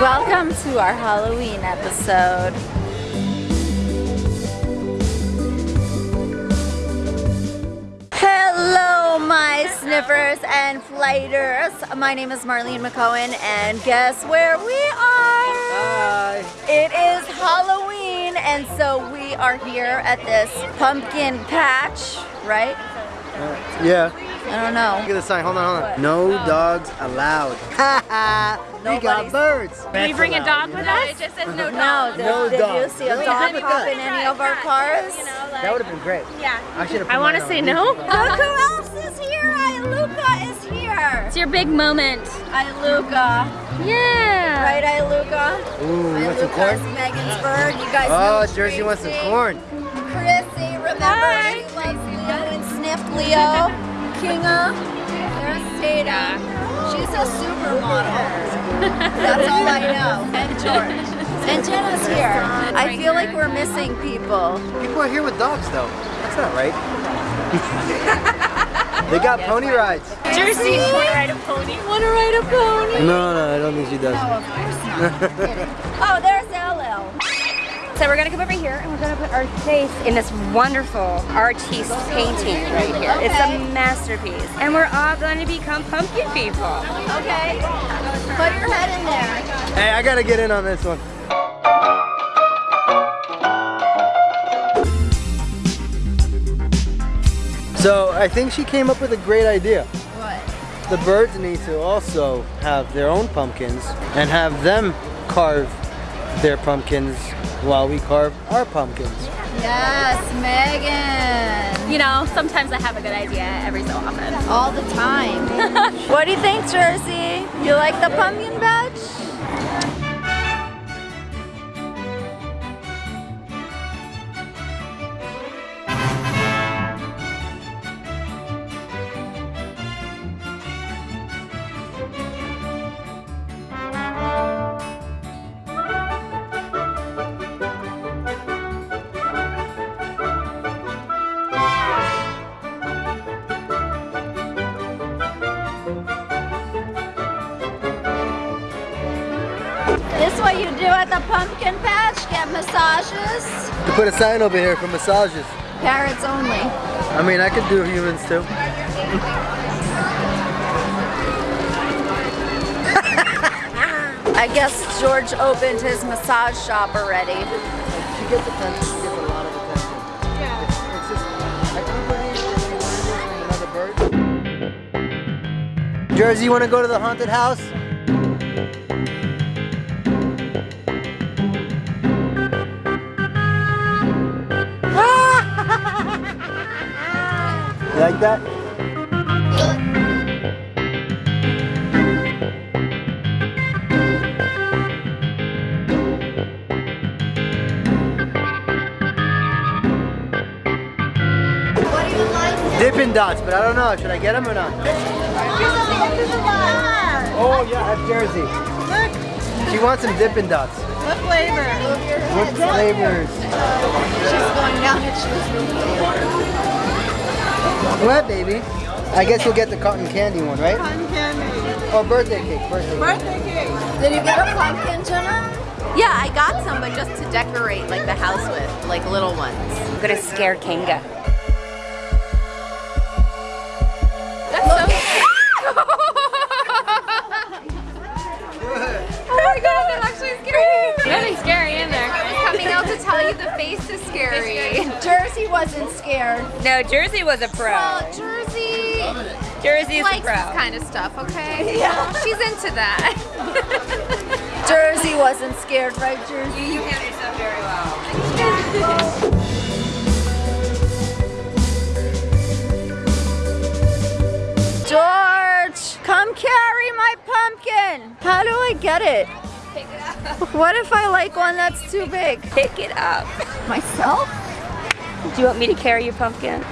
Welcome to our Halloween episode. Hello, my sniffers and flighters. My name is Marlene McCohen, and guess where we are? Hi. It is Halloween, and so we are here at this pumpkin patch, right? Yeah. I don't know. Look at the sign. Hold on, hold on. No dogs allowed. Ha ha. We got birds. Can we bring a dog with us? It just says no No, dog. did, No did dog. you see a Really? dog Look at hop in any of our cars? You know, like, That would have been great. yeah. I should have. I want to say no. Look who else is here! Iluka is here! It's your big moment. Iluka. Yeah. Right, Iluka? Ooh, you want some corn? Iluka's Megan's bird. You guys Oh, know Jersey wants some corn. Chrissy, remember Hi. she loves Leo and sniffed Leo. Kinga. There's Tata. She's a supermodel. That's all I know. And George. And Jenna's here. I feel like we're missing people. People are here with dogs, though. That's not right. they got pony rides. Jersey. Want to ride a pony? Want to ride a pony? No, no, I don't think she does. No, of course not. oh, there's LL. So we're gonna come over here and we're gonna put our face in this wonderful artiste painting right here. It's a masterpiece. And we're all gonna become pumpkin people. Okay. Put your head in there. Hey, I gotta get in on this one. So I think she came up with a great idea. What? The birds need to also have their own pumpkins and have them carve their pumpkins while we carve our pumpkins. Yes, Megan. You know, sometimes I have a good idea every so often. All the time. what do you think, Jersey? You like the pumpkin patch? What you do at the pumpkin patch? Get massages? To put a sign over here for massages. Parrots only. I mean, I could do humans too. I guess George opened his massage shop already. She gets attention. She gets a lot of attention. Yeah. It's, just, I can't believe another bird. Jersey, you want to go to the haunted house? You like that? What do you like? Dippin' Dots, but I don't know. Should I get them or not? Oh yeah, that's Jersey. Look. She wants some Dippin' Dots. What flavor? What flavors? She's going down and she's What, baby? I guess you'll get the cotton candy one, right? Cotton candy. Oh, birthday cake, birthday cake. Birthday cake. Did you get a pumpkin, Jenna? Yeah, I got some, but just to decorate like the house with, like little ones. I'm gonna scare Kinga. Wasn't scared. No, Jersey was a pro. Well, Jersey Jersey's a pro. this kind of stuff, okay? Yeah. She's into that. Jersey wasn't scared, right, Jersey? You handle yourself very well. George, come carry my pumpkin. How do I get it? Pick it up. What if I like one that's too big? Pick it up. Myself? Do you want me to carry your pumpkin?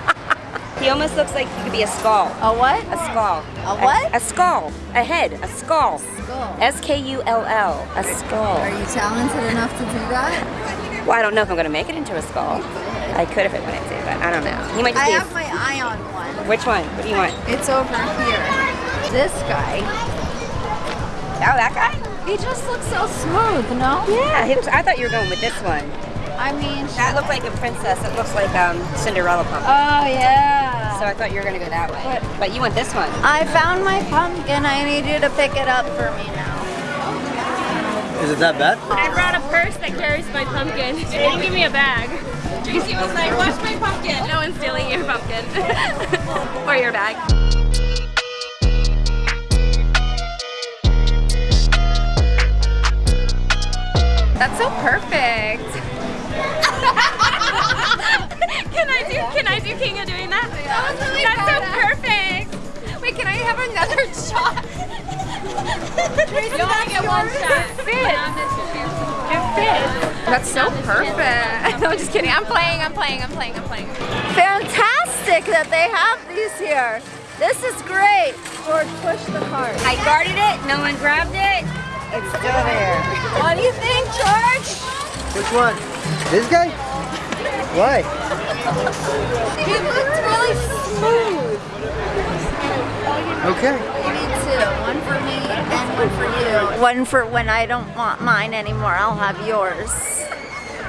he almost looks like he could be a skull. A what? A skull. A what? A, a skull. A head. A skull. Skull. S-K-U-L-L. A skull. Are you talented enough to do that? Well, I don't know if I'm going to make it into a skull. I could if I wanted to, but I don't know. He might just I have my eye on one. Which one? What do you want? It's over here. This guy. Oh, that guy? He just looks so smooth, no? Yeah, he looks, I thought you were going with this one. I mean, That looked like a princess. It looks like um, Cinderella pumpkin. oh yeah. So I thought you were gonna go that way. But- But you went this one. I found my pumpkin. I need you to pick it up for me now. Is it that bad? I brought a purse that carries my pumpkin. They didn't give me a bag. Tracy was like, watch my pumpkin. No one's stealing your pumpkin. or your bag. That's so perfect. Can I do can I do Kinga doing that? That was really That's so perfect. Wait, can I have another shot? you only get one shot. It fits. It fits. That's so perfect. No, I'm just kidding. I'm playing, I'm playing, I'm playing, I'm playing. Fantastic that they have these here. This is great. George, push the cart. I guarded it. No one grabbed it. It's still there. What do you think, George? Which one? This guy? Why? He looked really smooth. Okay. You need two. One for me and one for you. One for when I don't want mine anymore. I'll have yours.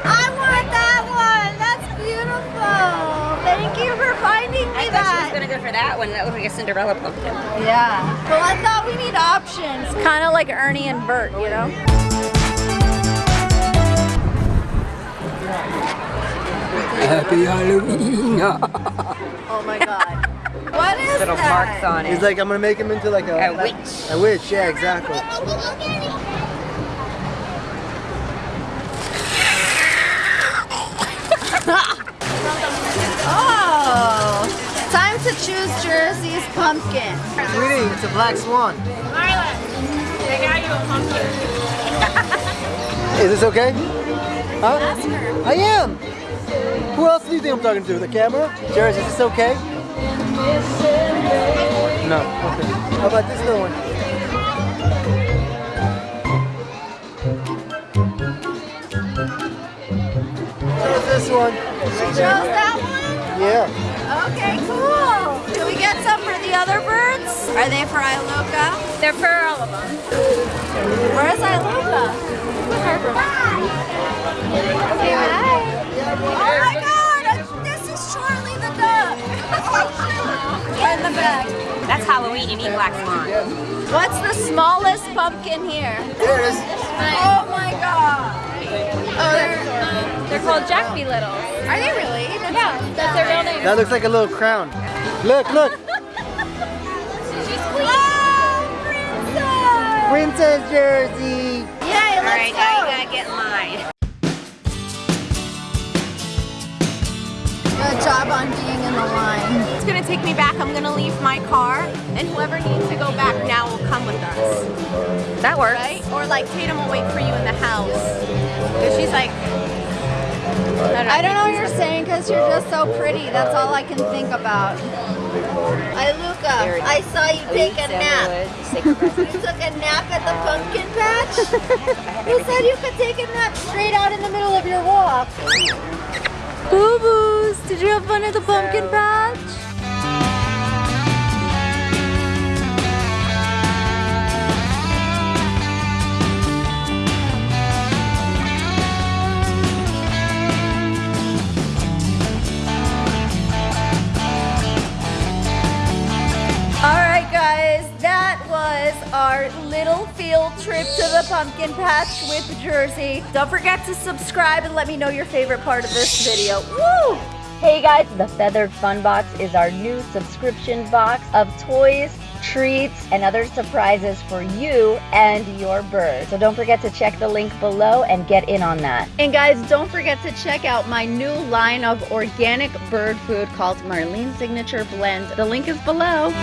I want that one. That's beautiful. Thank you for finding me I thought she was gonna go for that one. That looked like a Cinderella pumpkin. Yeah. Well, I thought we need options. Kind of like Ernie and Bert, you know? Happy Halloween. Oh my God. What is Little that? marks on He's it. like, I'm gonna make him into like a, A witch. A witch, yeah, exactly. Oh, time to choose Jersey's pumpkin. Sweetie, it's a black swan. Marla, they got you a pumpkin. Is this okay? Huh? Ask her. I am. Who else do you think I'm talking to? The camera? Jersey, is this okay? No. Okay. How about this little one? How's this one? Chose that one? Yeah. Okay, cool. Do we get some for the other birds? Are they for Iluka? They're for all of them. Where's Iluka? Okay, Halloween. You need black swan. What's the smallest pumpkin here? There it is. Oh my god. Oh, they're, um, They're called Jack Be Little. are they really? That's Yeah, that's their real name. That looks like a little crown. Look, look. Oh, princess! Princess Jersey. Yay, All let's right, now you gotta get in line. Good job on being in the line. It's gonna take me back. I'm gonna leave my car, and whoever needs to go back now will come with us, That works. right? Or like Tatum will wait for you in the house. Cause she's like, I don't know what you're saying because you're just so pretty. That's all I can think about. Hi, Luca. I saw you take a nap. You took a nap at the pumpkin patch? Who said you could take a nap straight out in the middle of your walk? Boo boos, did you have fun at the pumpkin patch? Our little field trip to the pumpkin patch with Jersey. Don't forget to subscribe and let me know your favorite part of this video. Woo! Hey guys, the Feathered Fun Box is our new subscription box of toys, treats, and other surprises for you and your bird. So don't forget to check the link below and get in on that. And guys, don't forget to check out my new line of organic bird food called Marlene Signature Blend. The link is below.